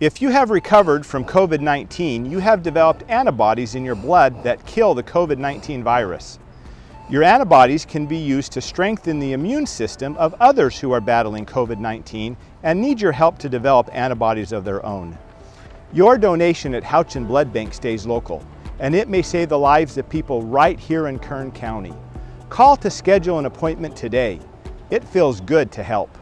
If you have recovered from COVID-19, you have developed antibodies in your blood that kill the COVID-19 virus. Your antibodies can be used to strengthen the immune system of others who are battling COVID-19 and need your help to develop antibodies of their own. Your donation at Houchin Blood Bank stays local, and it may save the lives of people right here in Kern County. Call to schedule an appointment today. It feels good to help.